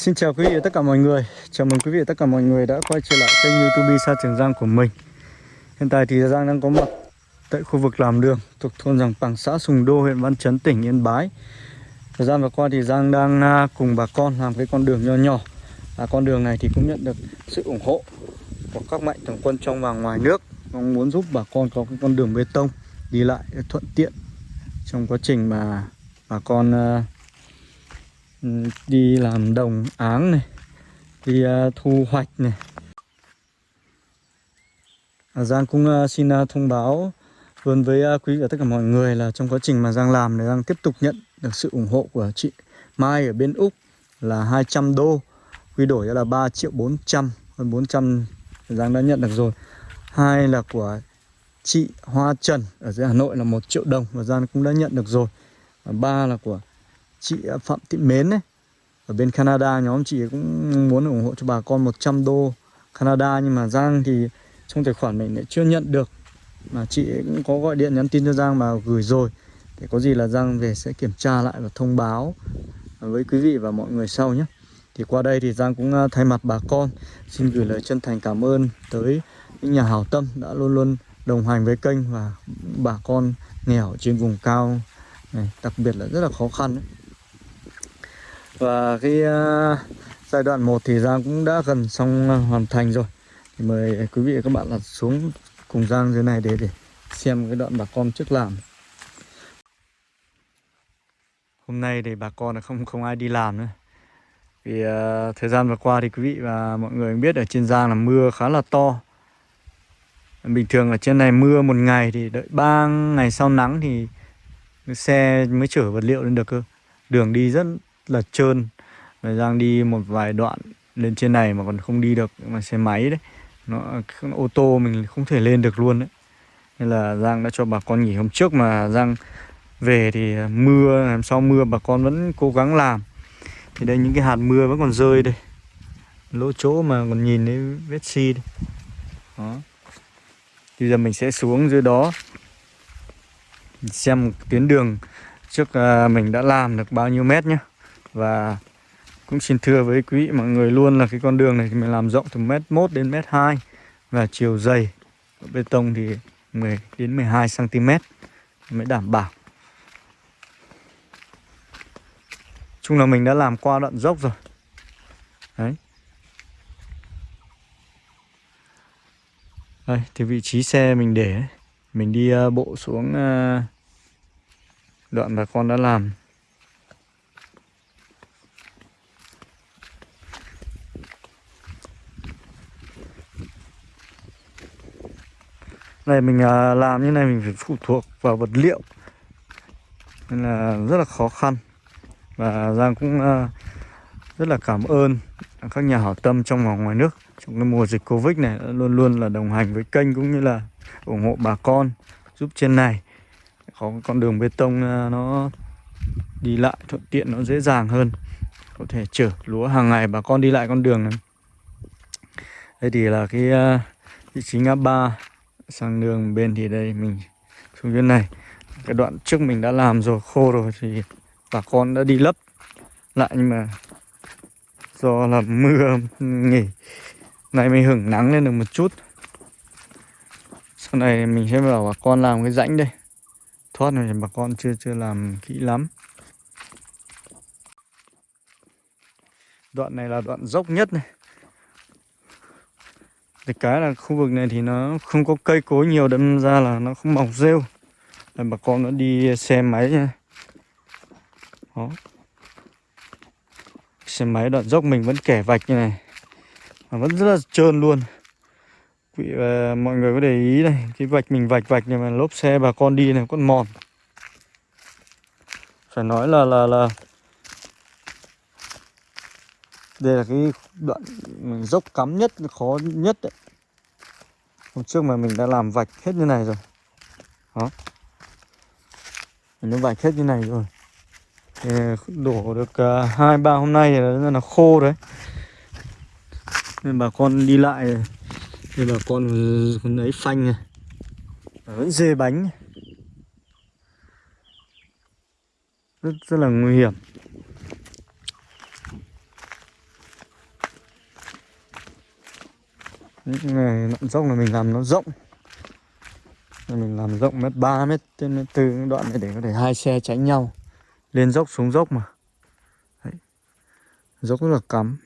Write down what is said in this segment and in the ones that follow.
Xin chào quý vị và tất cả mọi người. Chào mừng quý vị và tất cả mọi người đã quay trở lại kênh youtube Sa Trường Giang của mình. Hiện tại thì Giang đang có mặt tại khu vực làm đường thuộc thôn Giàng Bằng xã Sùng Đô huyện Văn Chấn tỉnh Yên Bái. Thời gian vừa qua thì Giang đang à, cùng bà con làm cái con đường nho nhỏ. Và Con đường này thì cũng nhận được sự ủng hộ của các mạnh thường quân trong và ngoài nước. Mong muốn giúp bà con có cái con đường bê tông đi lại thuận tiện trong quá trình mà bà con uh, Ừ, đi làm đồng áng này đi uh, thu hoạch này. À, Giang cũng uh, xin uh, thông báo luôn với uh, quý và tất cả mọi người là trong quá trình mà Giang làm thì Giang tiếp tục nhận được sự ủng hộ của chị Mai ở bên Úc là 200 đô. Quy đổi ra là 3 triệu 400 hơn 400 Giang đã nhận được rồi. Hai là của chị Hoa Trần ở dưới Hà Nội là một triệu đồng và Giang cũng đã nhận được rồi. Và ba là của chị à, Phạm Thị Mến ấy. Ở bên Canada nhóm chị cũng muốn ủng hộ cho bà con 100 đô Canada, nhưng mà Giang thì trong tài khoản mình lại chưa nhận được. Mà chị cũng có gọi điện nhắn tin cho Giang mà gửi rồi. Để có gì là Giang về sẽ kiểm tra lại và thông báo với quý vị và mọi người sau nhé. Thì qua đây thì Giang cũng à, thay mặt bà con, xin gửi lời chân thành cảm ơn tới những nhà hảo tâm đã luôn luôn đồng hành với kênh và bà con nghèo trên vùng cao này. Đặc biệt là rất là khó khăn ấy. Và cái uh, giai đoạn 1 thì Giang cũng đã gần xong uh, hoàn thành rồi. Thì mời quý vị và các bạn là xuống cùng Giang dưới này để để xem cái đoạn bà con trước làm Hôm nay thì bà con là không không ai đi làm nữa. Vì uh, thời gian vừa qua thì quý vị và mọi người biết ở trên Giang là mưa khá là to. Bình thường ở trên này mưa một ngày thì đợi 3 ngày sau nắng thì xe mới chở vật liệu lên được cơ. Đường đi rất là trơn. Và Giang đi một vài đoạn lên trên này mà còn không đi được, mà xe máy đấy, nó ô tô mình không thể lên được luôn đấy. Nên là Giang đã cho bà con nghỉ hôm trước mà Giang về thì mưa, làm sao mưa bà con vẫn cố gắng làm. Thì đây, những cái hạt mưa vẫn còn rơi đây. Lỗ chỗ mà còn nhìn thấy vết xi đây. Đó. Bây giờ mình sẽ xuống dưới đó. Xem tuyến đường trước à, mình đã làm được bao nhiêu mét nhé và cũng xin thưa với quý vị, mọi người luôn là cái con đường này thì mình làm rộng từ mét 1 đến mét 2 và chiều dày bê tông thì 10 đến 12 cm mới đảm bảo. Chung là mình đã làm qua đoạn dốc rồi. Đấy. Đây, thì vị trí xe mình để mình đi ờ, bộ xuống ờ, đoạn bà con đã làm này, mình à, làm như này mình phải phụ thuộc vào vật liệu. Nên là rất là khó khăn. Và Giang cũng à, rất là cảm ơn các nhà hảo tâm trong và ngoài nước trong cái mùa dịch Covid này luôn luôn là đồng hành với kênh cũng như là ủng hộ bà con, giúp trên này. Có con đường bê tông à, nó đi lại thuận tiện, nó dễ dàng hơn. Có thể chở lúa hàng ngày, bà con đi lại con đường này. Đây thì là cái vị trí ngã ba sang đường bên thì đây, mình xuống dưới này. Cái đoạn trước mình đã làm rồi, khô rồi thì bà con đã đi lấp lại nhưng mà do là mưa, nghỉ. Này mới hửng nắng lên được một chút. Sau này mình sẽ bảo bà con làm cái rãnh đây. Thoát này bà con chưa chưa làm kỹ lắm. Đoạn này là đoạn dốc nhất này thì cái là khu vực này thì nó không có cây cối nhiều đâm ra là nó không mọc rêu. Là bà con nó đi xe máy nha. Đó. Xe máy đoạn dốc mình vẫn kẻ vạch như này. Mà vẫn rất là trơn luôn. Quý, uh, mọi người có để ý này cái vạch mình vạch vạch nhưng mà lốp xe bà con đi này còn mòn. Phải nói là là là đây là cái đoạn dốc cắm nhất khó nhất đấy. Hôm trước mà mình đã làm vạch hết như này rồi. Đó. Mình đã vạch hết như này rồi. Thì đổ được à, hai uh, ba hôm nay là, là khô đấy. Nên bà con đi lại thì bà con lấy phanh này. Vẫn dê bánh. Rất rất là nguy hiểm. Những này đoạn dốc là mình làm nó rộng. Mình làm rộng mét ba mét trên mét tư đoạn này để có thể hai xe tránh nhau. Lên dốc xuống dốc mà. Đấy. dốc rất là cắm.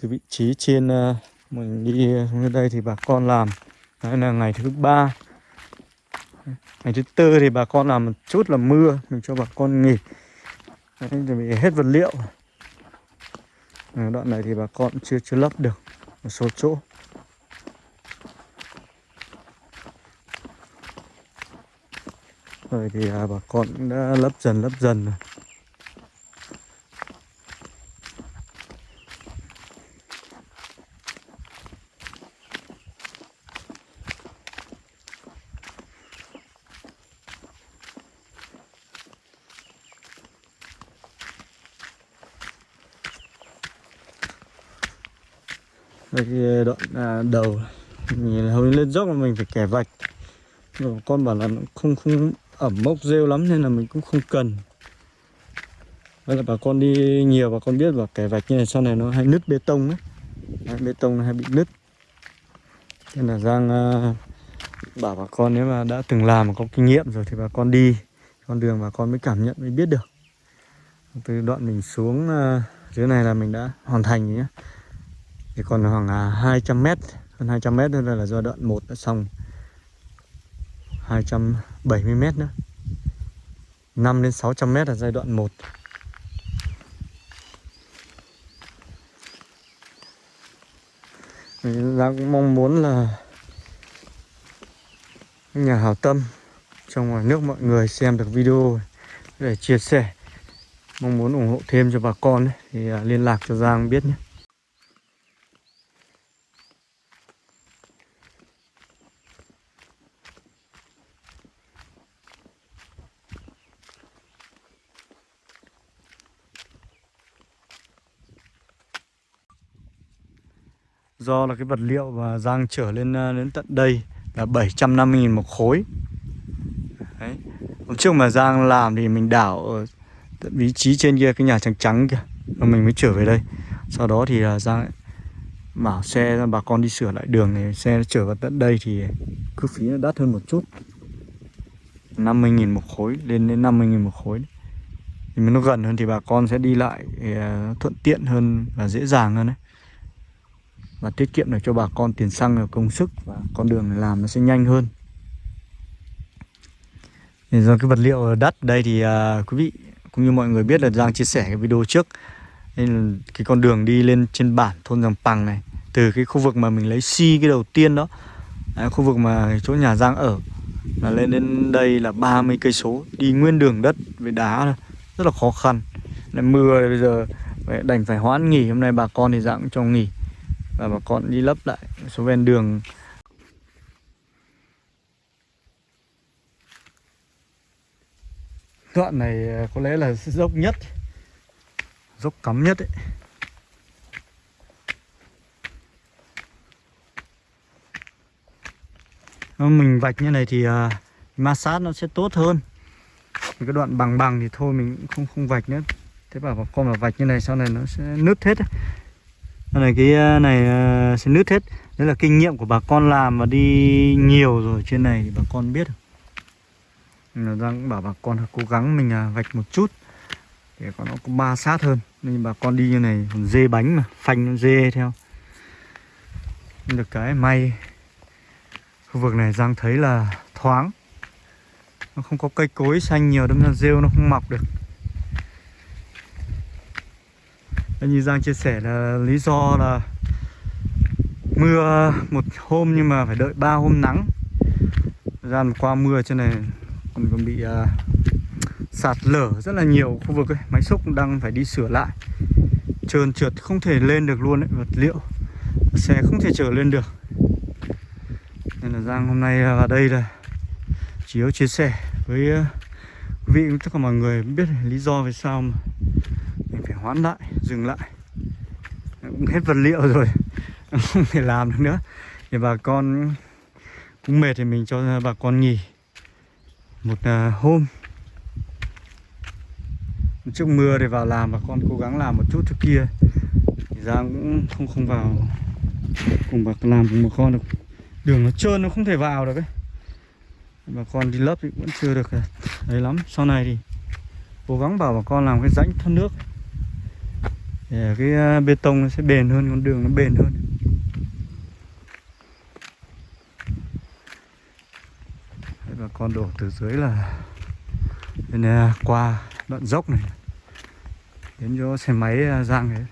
Từ vị trí trên uh, mình đi xuống đây thì bà con làm. Đây là ngày thứ ba. Ngày thứ tư thì bà con làm một chút là mưa mình cho bà con nghỉ. Đấy, chuẩn bị hết vật liệu à, đoạn này thì bà con chưa chưa lấp được. Một số chỗ. Rồi thì à, bà con đã lấp dần lấp dần rồi. Cái ờ, đoạn à, đầu. Mình hầu lên dốc mà mình phải kẻ vạch. Rồi con bảo là không không ẩm mốc rêu lắm nên là mình cũng không cần. Vậy là bà con đi nhiều bà con biết và kẻ vạch như này sau này nó hay nứt bê tông ấy. Đấy, bê tông nó hay bị nứt. Nên là Giang uh, bảo bà con nếu mà đã từng làm có kinh nghiệm rồi thì bà con đi. Con đường bà con mới cảm nhận mới biết được. Từ đoạn mình xuống uh, dưới này là mình đã hoàn thành nhé thì còn khoảng à, 200 mét hơn 200 mét nữa là do đoạn 1 đã xong. 270 mét nữa. 5 đến 600 mét là giai đoạn 1 Mình cũng mong muốn là nhà hảo tâm trong ngoài nước mọi người xem được video để chia sẻ. Mong muốn ủng hộ thêm cho bà con ấy, thì à, liên lạc cho Giang biết nhé. Do là cái vật liệu và Giang trở lên ờ, đến tận đây là 750.000 một khối. Đấy. Hôm trước mà Giang làm thì mình đảo ở vị trí trên kia, cái nhà trắng trắng kia Và mình mới trở về đây. Sau đó thì là Giang bảo xe, bà con đi sửa lại đường này, Xe trở vào tận đây thì cứ phí nó đắt hơn một chút. 50.000 một khối, lên đến 50.000 một khối. Thì nó gần hơn thì bà con sẽ đi lại ờ, thuận tiện hơn và dễ dàng hơn đấy và tiết kiệm được cho bà con tiền xăng và công sức và con đường này làm nó sẽ nhanh hơn. Thì do cái vật liệu đắt đây thì à, quý vị cũng như mọi người biết là Giang chia sẻ cái video trước nên là cái con đường đi lên trên bản thôn Giàng Pằng này từ cái khu vực mà mình lấy si cái đầu tiên đó đấy, khu vực mà chỗ nhà Giang ở là lên đến đây là 30 cây số đi nguyên đường đất với đá rất là khó khăn. Lại mưa bây giờ đành phải hoãn nghỉ hôm nay bà con thì Giang cho nghỉ và bà con đi lấp lại số ven đường. Đoạn này à, có lẽ là dốc nhất dốc cắm nhất ấy. Mình vạch như này thì uh, ma sát nó sẽ tốt hơn. Cái đoạn bằng bằng thì thôi mình cũng không không vạch nữa. Thế bảo bà con mà vạch như này sau này nó sẽ nứt hết ấy này cái ờ, này ờ, sẽ nứt hết. Đấy là kinh nghiệm của bà con làm và đi nhiều rồi. Trên này thì bà con biết. Là đang bảo bà con cố gắng mình à, vạch một chút. Để có nó có ba sát hơn. Nên bà con đi như này còn dê bánh mà, phanh dê theo. Được cái, may khu vực này Giang thấy là thoáng. Nó không có cây cối xanh nhiều, đâm ra rêu nó không mọc được. Như Giang chia sẻ là lý do là mưa một hôm nhưng mà phải đợi ba hôm nắng. Ra qua mưa trên này còn còn bị uh, sạt lở rất là nhiều khu vực ấy. máy xúc đang phải đi sửa lại. Trơn trượt không thể lên được luôn ấy vật liệu. Xe không thể chở lên được. Nên là Giang hôm nay à, vào đây là chỉ có chia sẻ với à, quý vị tất cả mọi người biết lý do vì sao mà hoãn lại, dừng lại. Cũng hết vật liệu rồi, không thể làm được nữa. Thì bà con cũng mệt thì mình cho bà con nghỉ một à, hôm. Trước mưa thì vào làm, bà con cố gắng làm một chút trước kia. Thì Giang cũng không không vào cùng bà làm cùng bà con được. Đường nó trơn, nó không thể vào được ấy. Bà con đi lấp thì vẫn chưa được à, đấy lắm. Sau này thì cố gắng bảo bà con làm cái rãnh thoát nước để ờ, cái ờ, bê tông nó sẽ bền hơn con đường nó bền hơn. Đấy, bà con đổ từ dưới là bên này qua đoạn dốc này. Đến chỗ xe máy giang đấy.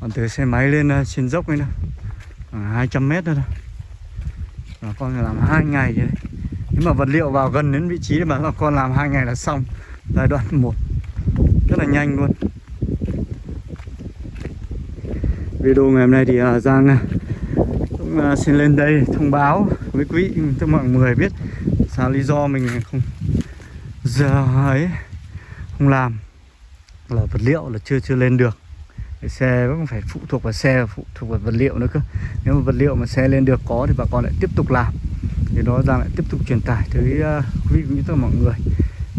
Còn từ xe máy lên trên dốc ấy nữa. Khoảng 200 mét thôi bà con làm hai ngày vậy đấy nếu mà vật liệu vào gần đến vị trí thì bà con làm hai ngày là xong. Giai đoạn 1 rất là nhanh luôn. Video ngày hôm nay thì uh, Giang à, cũng uh, xin lên đây thông báo với quý cho mọi người biết sao lý do mình không giờ ấy không làm. Là vật liệu là chưa chưa lên được. Cái xe vẫn phải phụ thuộc vào xe phụ thuộc vào vật liệu nữa cơ. Nếu mà vật liệu mà xe lên được có thì bà con lại tiếp tục làm. Thì đó Giang lại tiếp tục truyền tải tới uh, quý vị cũng như tất cả mọi người.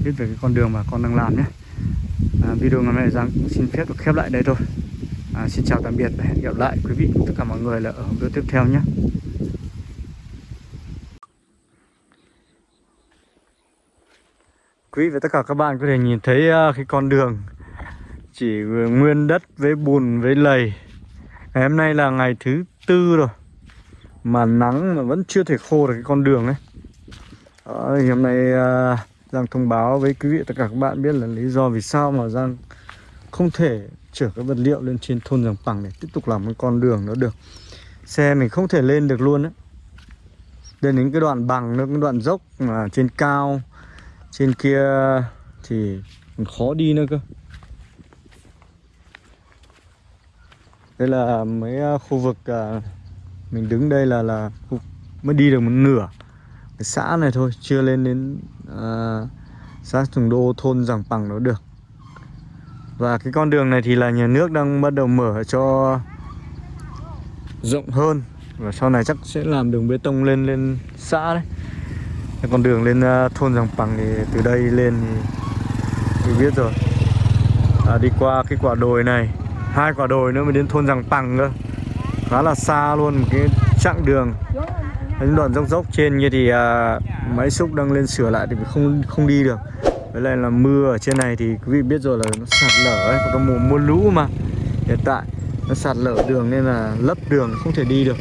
Biết về cái con đường mà con đang làm nhé. À, video ngày hôm nay Giang cũng xin phép được khép lại đây thôi à, xin chào tạm biệt và hẹn gặp lại quý vị tất cả mọi người là ở video tiếp theo nhé. Quý vị và tất cả các bạn có thể nhìn thấy à, cái con đường chỉ nguyên đất với bùn với lầy. Ngày hôm nay là ngày thứ tư rồi mà nắng mà vẫn chưa thể khô được cái con đường ấy. Đó, thì hôm nay uh, Giang thông báo với quý vị tất cả các bạn biết là lý do vì sao mà Giang không thể chở cái vật liệu lên trên thôn Giàng Bằng để tiếp tục làm cái con đường nó được. Xe mình không thể lên được luôn á. Lên đến cái đoạn bằng nữa cái đoạn dốc mà trên cao trên kia thì khó đi nữa cơ. Đây là mấy à, khu vực à, mình đứng đây là là khu, mới đi được một nửa. Cái xã này thôi chưa lên đến uh, xã Tùng Đô thôn Giàng Bằng nó được và cái con đường này thì là nhà nước đang bắt đầu mở cho rộng hơn. Và sau này chắc sẽ làm đường bê tông lên lên xã đấy. Cái con đường lên à, thôn Giàng Bằng thì từ đây lên thì tôi biết rồi. À, đi qua cái quả đồi này hai quả đồi nữa mới đến thôn Giàng Bằng cơ. Khá là xa luôn một cái chặng đường. Những đoạn dốc dốc trên như thì à, máy xúc đang lên sửa lại thì không không đi được với lại là mưa ở trên này thì quý vị biết rồi là nó sạt lở ấy, có mùa mưa lũ mà. Hiện tại nó sạt lở đường nên là lấp đường, không thể đi được.